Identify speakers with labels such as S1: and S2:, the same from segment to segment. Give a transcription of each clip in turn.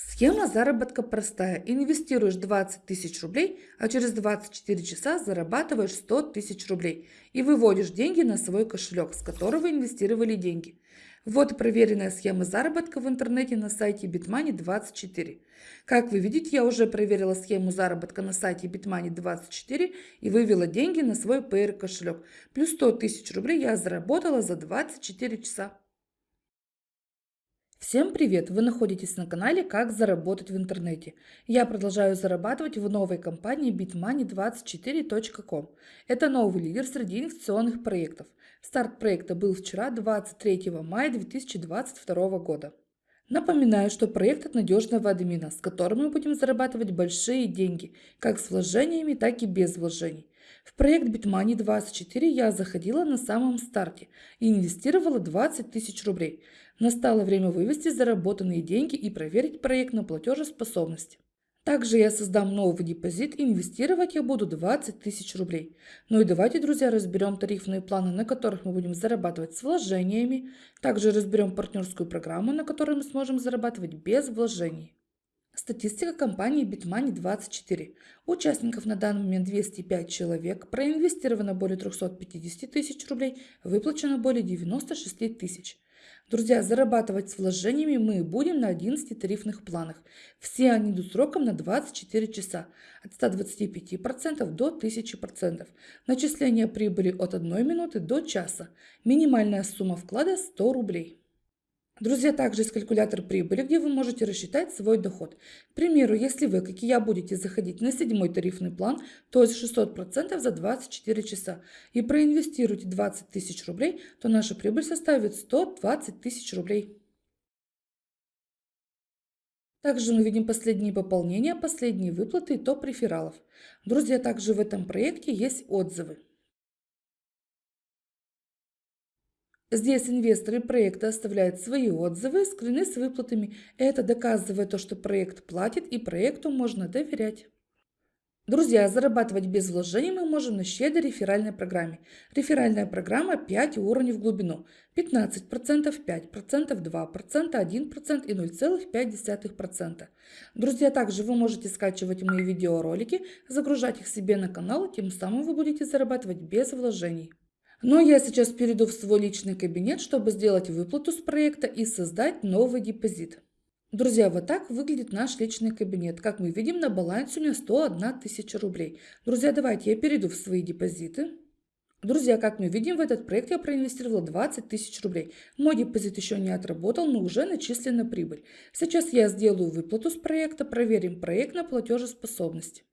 S1: Схема заработка простая. Инвестируешь 20 тысяч рублей, а через 24 часа зарабатываешь 100 тысяч рублей и выводишь деньги на свой кошелек, с которого инвестировали деньги. Вот проверенная схема заработка в интернете на сайте Bitmoney24. Как вы видите, я уже проверила схему заработка на сайте Bitmoney24 и вывела деньги на свой PR кошелек. Плюс 100 тысяч рублей я заработала за 24 часа. Всем привет! Вы находитесь на канале «Как заработать в интернете». Я продолжаю зарабатывать в новой компании bitmoney24.com. Это новый лидер среди инвестиционных проектов. Старт проекта был вчера, 23 мая 2022 года. Напоминаю, что проект от надежного админа, с которым мы будем зарабатывать большие деньги, как с вложениями, так и без вложений. В проект Bitmoney 24 я заходила на самом старте и инвестировала 20 тысяч рублей. Настало время вывести заработанные деньги и проверить проект на платежеспособность. Также я создам новый депозит и инвестировать я буду 20 тысяч рублей. Ну и давайте, друзья, разберем тарифные планы, на которых мы будем зарабатывать с вложениями. Также разберем партнерскую программу, на которой мы сможем зарабатывать без вложений. Статистика компании Bitmoney24. Участников на данный момент 205 человек, проинвестировано более 350 тысяч рублей, выплачено более 96 тысяч. Друзья, зарабатывать с вложениями мы будем на 11 тарифных планах. Все они идут сроком на 24 часа, от 125% до 1000%. Начисление прибыли от 1 минуты до часа. Минимальная сумма вклада 100 рублей. Друзья, также есть калькулятор прибыли, где вы можете рассчитать свой доход. К примеру, если вы, как и я, будете заходить на седьмой тарифный план, то есть 600% за 24 часа, и проинвестируете 20 тысяч рублей, то наша прибыль составит 120 тысяч рублей. Также мы видим последние пополнения, последние выплаты и топ рефералов. Друзья, также в этом проекте есть отзывы. Здесь инвесторы проекта оставляют свои отзывы, скрины с выплатами. Это доказывает то, что проект платит и проекту можно доверять. Друзья, зарабатывать без вложений мы можем на щедрой реферальной программе. Реферальная программа 5 уровней в глубину. 15%, 5%, 2%, 1% и 0,5%. Друзья, также вы можете скачивать мои видеоролики, загружать их себе на канал, тем самым вы будете зарабатывать без вложений. Но я сейчас перейду в свой личный кабинет, чтобы сделать выплату с проекта и создать новый депозит. Друзья, вот так выглядит наш личный кабинет. Как мы видим, на балансе у меня 101 тысяча рублей. Друзья, давайте я перейду в свои депозиты. Друзья, как мы видим, в этот проект я проинвестировала 20 тысяч рублей. Мой депозит еще не отработал, но уже начислена прибыль. Сейчас я сделаю выплату с проекта, проверим проект на платежеспособность.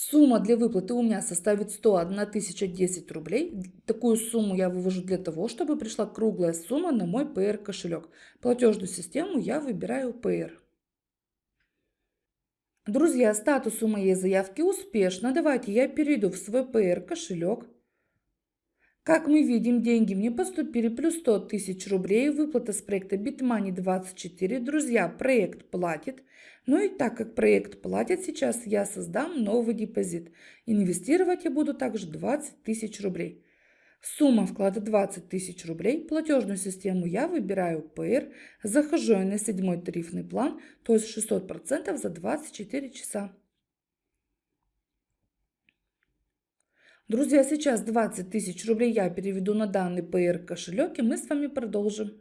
S1: Сумма для выплаты у меня составит 101 тысяча 10 рублей. Такую сумму я вывожу для того, чтобы пришла круглая сумма на мой PR кошелек. Платежную систему я выбираю PR. Друзья, статус у моей заявки успешно. Давайте я перейду в свой PR кошелек. Как мы видим, деньги мне поступили плюс 100 тысяч рублей. Выплата с проекта Bitmoney 24. Друзья, проект платит. Ну и так как проект платит, сейчас я создам новый депозит. Инвестировать я буду также 20 тысяч рублей. Сумма вклада 20 тысяч рублей. Платежную систему я выбираю PR. Захожу я на седьмой тарифный план, то есть 600% за 24 часа. Друзья, сейчас 20 тысяч рублей я переведу на данный PR кошелек и мы с вами продолжим.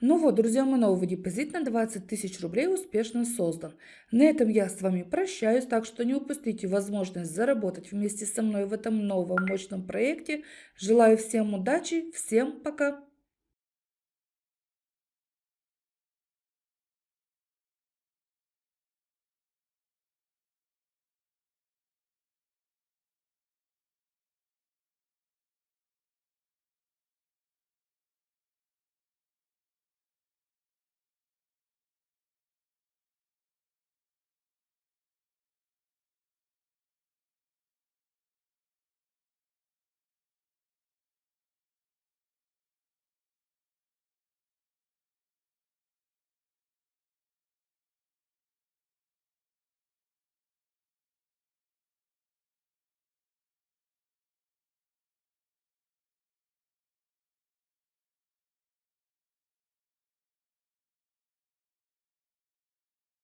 S1: Ну вот, друзья, мой новый депозит на 20 тысяч рублей успешно создан. На этом я с вами прощаюсь, так что не упустите возможность заработать вместе со мной в этом новом мощном проекте. Желаю всем удачи, всем пока!